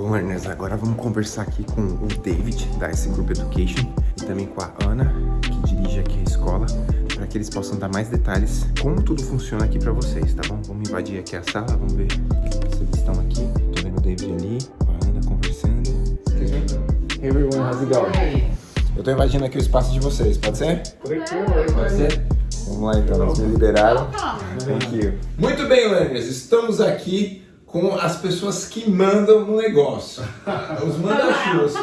Bom, Ernest, agora vamos conversar aqui com o David, da S Group Education, e também com a Ana, que dirige aqui a escola, para que eles possam dar mais detalhes como tudo funciona aqui para vocês, tá bom? Vamos invadir aqui a sala, vamos ver se eles estão aqui. Tô vendo o David ali, a Ana conversando. Hey everyone, how's it going? Eu tô invadindo aqui o espaço de vocês, pode ser? Pode ser? Vamos lá então, eles me liberaram. Thank you. Muito bem, learners, estamos aqui com as pessoas que mandam no negócio. Os manda-chuvas,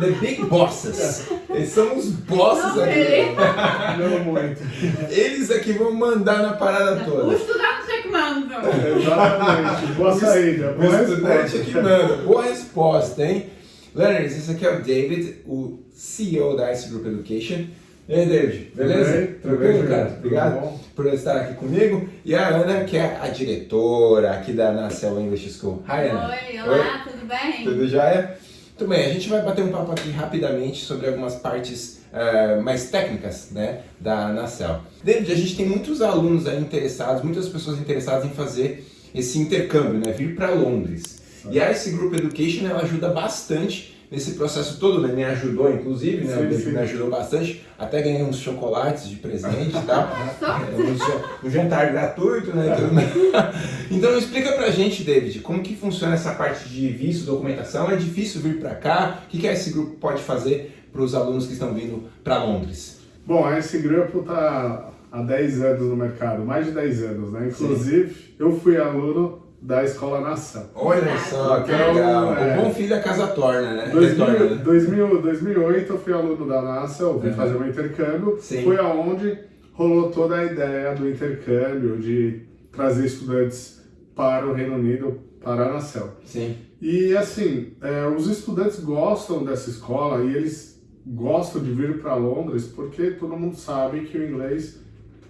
the big bosses. Eles são os bosses Não, aqui. ele. Não muito. Eles aqui vão mandar na parada Os toda. estudantes é que mandam. Exatamente. Boa saída. O Boa estudante resposta. aqui manda. Boa resposta, hein? Learners, esse aqui é o David, o CEO da Ice Group Education. E aí, David, beleza? Tudo bem? Tudo Tranquilo, bem, cara? Obrigado Tudo bom? por estar aqui comigo. E a Ana, que é a diretora aqui da Nacel English School. Hi, Ana. Oi, olá, tudo bem? Tudo jóia? Muito bem, a gente vai bater um papo aqui rapidamente sobre algumas partes eh, mais técnicas né, da Nacel. David, a gente tem muitos alunos aí interessados, muitas pessoas interessadas em fazer esse intercâmbio, né, vir para Londres. E a Ice Group Education ela ajuda bastante nesse processo todo, né? Me ajudou, inclusive, né? Sim, o David sim. me ajudou bastante. Até ganhei uns chocolates de presente e tal. É, um ja- jantar gratuito, né? Então explica pra gente, David, como que funciona essa parte de visto, documentação? É difícil vir pra cá? O que, que esse grupo pode fazer para os alunos que estão vindo para Londres? Bom, esse grupo está há 10 anos no mercado, mais de 10 anos, né? Inclusive, eu fui aluno da Escola Nação. Olha só, que Então, legal. é. O bom filho a casa torna, né? 2000, Retorna, né? 2000, 2008 eu fui aluno da NASA, eu vim Uhum. fazer um intercâmbio. Sim. Foi aonde rolou toda a ideia do intercâmbio, de trazer estudantes para o Reino Unido, para a Nacel. Sim. E assim, é, os estudantes gostam dessa escola e eles gostam de vir para Londres porque todo mundo sabe que o inglês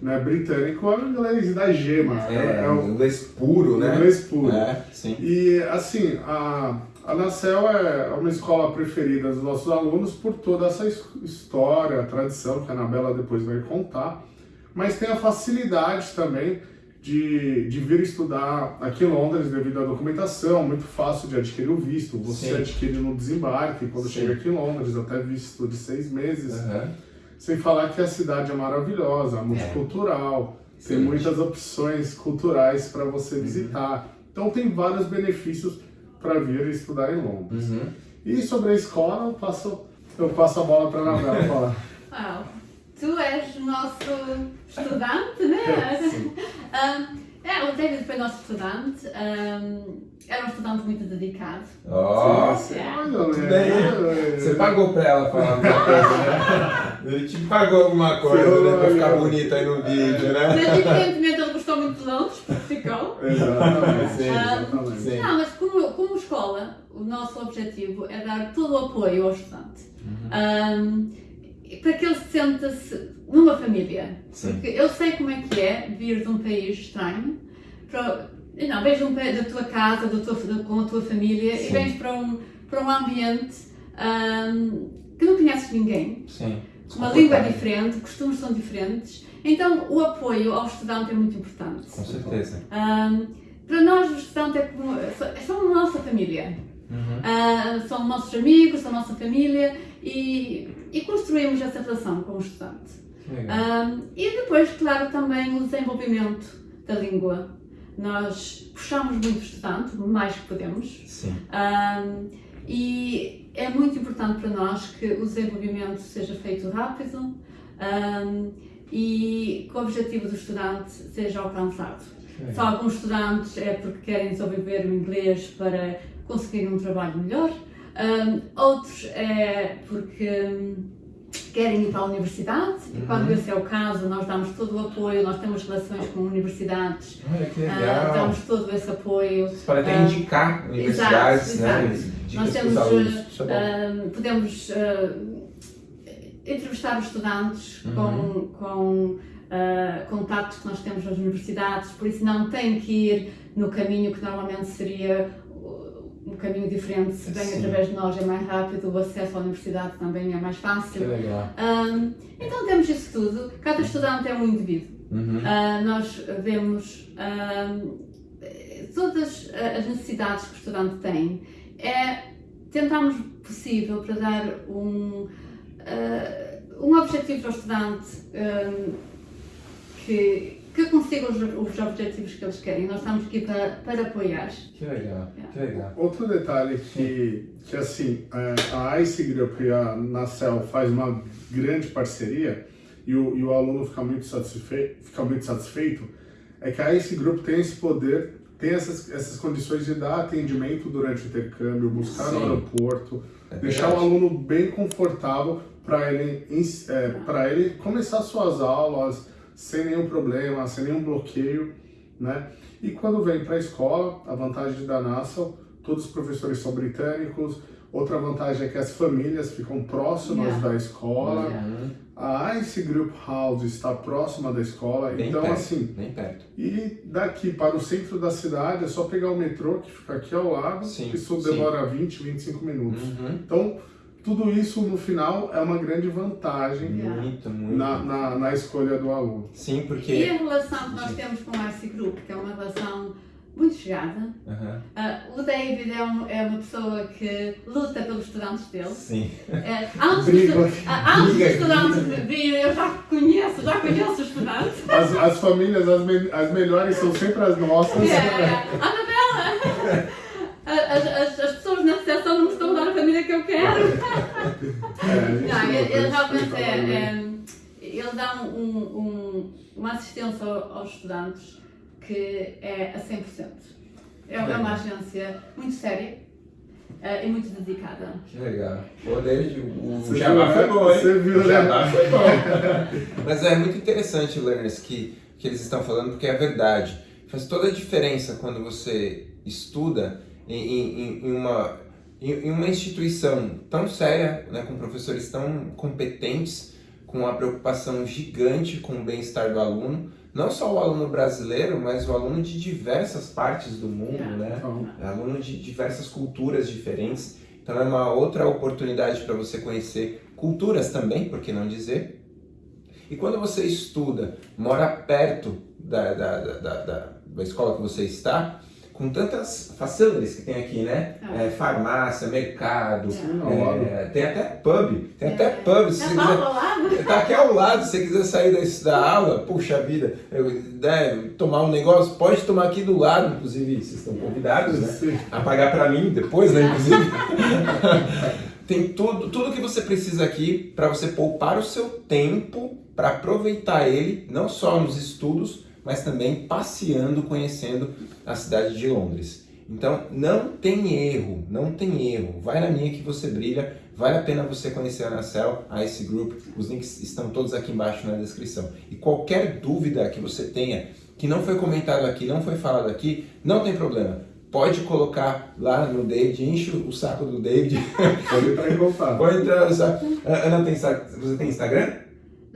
né, britânico é o inglês da gema, É, é, um o inglês puro, né? inglês puro. É, sim. E assim, a, a Nacel é uma escola preferida dos nossos alunos por toda essa his- história, tradição que a Anabela depois vai contar, mas tem a facilidade também de, de vir estudar aqui em Londres devido à documentação, muito fácil de adquirir o visto, você Sim. adquire no desembarque quando Sim. chega aqui em Londres, até visto de seis meses, Aham. Sem falar que a cidade é maravilhosa, multicultural, tem Excelente. muitas opções culturais para você visitar. Então tem vários benefícios para vir estudar em Londres. Uhum. E sobre a escola, eu passo, eu passo a bola para a Anabela falar. Uau, tu és o nosso estudante, né? Sim. Um, é, o David foi nosso estudante, um, era um estudante muito dedicado. Ó, Sim, sim. é. Olha, Tudo bem. Você pagou pra ela falar alguma coisa, né? Ele te pagou alguma coisa, né? Pra ficar bonito aí no vídeo, né? Mas evidentemente ele gostou muito de Londres, porque ficou. Exatamente, Sim, exatamente. sim. Não, mas como, como escola, o nosso objetivo é dar todo o apoio ao estudante. Um, para que ele se sinta-se numa família. Sim. Porque eu sei como é que é vir de um país estranho, para, não, vens um, da tua casa, da tua, da- com a tua família, Sim. e vens para um, para um ambiente um, que não conheces ninguém. Sim. Uma língua é diferente, costumes são diferentes. Então, o apoio ao estudante é muito importante. Com certeza. Um, para nós, o estudante é como. São a nossa família. Uhum. Ah, são nossos amigos, são a nossa família e, e construímos essa relação com o estudante. Ah, e depois, claro, também o desenvolvimento da língua. Nós puxamos muito o estudante, o mais que podemos, Sim. ah, e é muito importante para nós que o desenvolvimento seja feito rápido ah, e que o objetivo do estudante seja alcançado. Só alguns estudantes é porque querem desenvolver o inglês para conseguir um trabalho melhor, um, outros é porque hum, querem ir para a universidade e quando Uhum. esse é o caso nós damos todo o apoio, nós temos relações com universidades, ah, damos todo esse apoio. Pode até ah, indicar universidades, exato, né? exato. Nós para temos, Isso é. Um, podemos entrevistar os estudantes Uhum. com, com contatos que nós temos nas universidades, por isso não tem que ir no caminho que normalmente seria um caminho diferente, se vem Sim. através de nós é mais rápido, o acesso à universidade também é mais fácil. Um, então temos isso tudo, cada estudante é um indivíduo. Uhum. Ah, nós vemos ah, todas as necessidades que o estudante tem. É tentamos possível para dar um, uh, um objetivo ao estudante um, que, que consiga os, os, objetivos que eles querem. Nós estamos aqui para, para apoiar. Que legal, que legal. Outro detalhe que, que assim, é, a ICE Group e a Nacel faz uma grande parceria e o, e o aluno fica muito, satisfeito, fica muito satisfeito, é que a ICE Group tem esse poder tem essas, essas condições de dar atendimento durante o intercâmbio, buscar Sim. no aeroporto, é deixar o aluno bem confortável para ele, é, para ele começar suas aulas sem nenhum problema, sem nenhum bloqueio, né? E quando vem para a escola, a vantagem da NASA, todos os professores são britânicos, Outra vantagem é que as famílias ficam próximas yeah. da escola. Yeah. A Ice Group House está próxima da escola, bem então perto, assim. Bem perto. E daqui para o centro da cidade é só pegar o metrô que fica aqui ao lado, sim, isso demora sim. 20, 25 minutos. Uhum. Então, tudo isso no final é uma grande vantagem muito, muito. Na, na, na, escolha do aluno. Sim, porque. E a relação que nós temos com o Ice Group, que é uma relação muito chegada. Uhum. Uh, o David é, um, é, uma pessoa que luta pelos estudantes dele. Sim. Uh, antes dos uh, estudantes virem, eu já conheço, já conheço os estudantes. As, as famílias, as, me, as melhores são sempre as nossas. Yeah, yeah. Anabela! As, quero. É, não, ele, ele realmente é, é, ele dá um, um, uma assistência aos estudantes que é a 100%. É uma agência muito séria uh, e muito dedicada. Que legal. Pô, o, o Jabá foi bom, hein? Você viu, o Jabá né? foi bom. Mas é muito interessante, learners, que, que eles estão falando, porque é verdade. Faz toda a diferença quando você estuda em, em, em uma, em, uma instituição tão séria, né, com professores tão competentes, com uma preocupação gigante com o bem-estar do aluno, não só o aluno brasileiro, mas o aluno de diversas partes do mundo, né? É aluno de diversas culturas diferentes. Então é uma outra oportunidade para você conhecer culturas também, por que não dizer? E quando você estuda, mora perto da, da, da, da, da escola que você está, com tantas facilities que tem aqui, né? Ah. É, farmácia, mercado, é, tem até pub, tem até é. pub. Se tá, quiser, tá aqui ao lado, se você quiser sair desse, da aula, puxa vida, eu, né, tomar um negócio, pode tomar aqui do lado, inclusive, vocês estão convidados, né? A pagar para mim depois, né, inclusive. tem tudo, tudo que você precisa aqui para você poupar o seu tempo para aproveitar ele, não só nos estudos, mas também passeando, conhecendo a cidade de Londres. Então, não tem erro, não tem erro. Vai na minha que você brilha. Vale a pena você conhecer a Anacel, a Ice Group. Os links estão todos aqui embaixo na descrição. E qualquer dúvida que você tenha, que não foi comentado aqui, não foi falado aqui, não tem problema. Pode colocar lá no David, enche o saco do David. Pode entrar no saco. Ana, tem, você tem Instagram?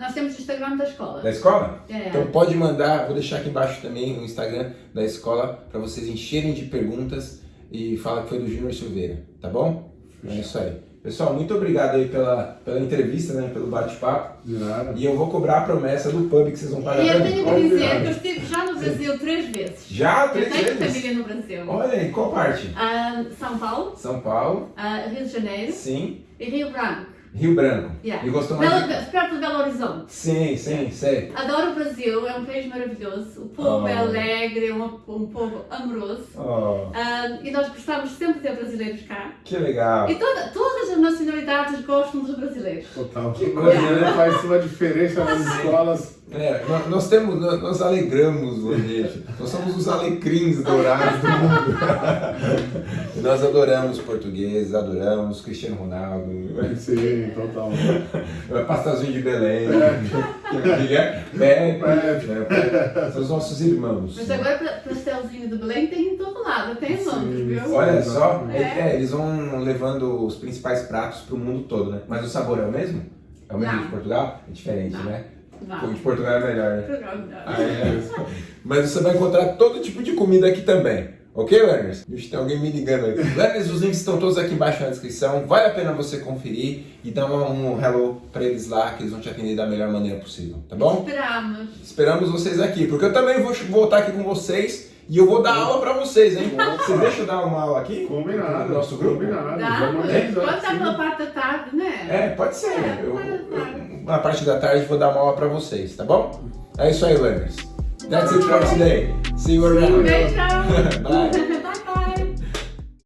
Nós temos o Instagram da escola. Da escola? É. Então pode mandar, vou deixar aqui embaixo também o Instagram da escola para vocês encherem de perguntas e fala que foi do Júnior Silveira, tá bom? É isso aí. Pessoal, muito obrigado aí pela, pela entrevista, né, pelo bate-papo. De nada. E eu vou cobrar a promessa do pub que vocês vão pagar. E eu tenho que dizer que eu estive já no Brasil três vezes. Já? Três eu tenho vezes? família no Brasil. Olha aí, qual parte? Uh, São Paulo. São Paulo. Uh, Rio de Janeiro. Sim. E Rio Branco. Rio Branco. Yeah. E gostou mais Belo, de... Perto de Belo Horizonte. Sim, sim, sei. Adoro o Brasil, é um país maravilhoso. O povo é oh. é alegre, é um, um povo amoroso. Oh. Uh, e nós gostamos sempre de ter brasileiros cá. Que legal. E toda, todas as nacionalidades gostam dos brasileiros. Total. Que coisa, né? Faz uma diferença nas escolas é, nós, nós, temos, nós, nós alegramos o ambiente. Nós somos os alecrins dourados do mundo. nós adoramos português, adoramos Cristiano Ronaldo. Sim, total. Pastelzinho de Belém. É. Pepe. É, são os nossos irmãos. Mas agora pastelzinho de Belém tem em todo lado, tem Londres, viu? Olha só, é. é. eles vão levando os principais pratos para o mundo todo, né? Mas o sabor é o mesmo? É o mesmo Não. de Portugal? É diferente, Não. né? Não. De Portugal é melhor, né? Portugal é melhor. Ah, é. Mas você vai encontrar todo tipo de comida aqui também. Ok, learners? Vixe, tem alguém me ligando aí. learners, os links estão todos aqui embaixo na descrição. Vale a pena você conferir e dar um, um hello para eles lá, que eles vão te atender da melhor maneira possível, tá bom? Esperamos. Esperamos vocês aqui, porque eu também vou voltar aqui com vocês E eu vou dar aula pra vocês, hein? Você deixa eu dar uma aula aqui? Combinado. No nosso grupo? Combinado. Dá? Vamos Pode sim. pela parte da tarde, né? É, pode ser. É, Eu- pode eu- ser. Na parte da tarde vou dar uma aula pra vocês, tá bom? É isso aí, learners. That's it for today. See you around. Bye.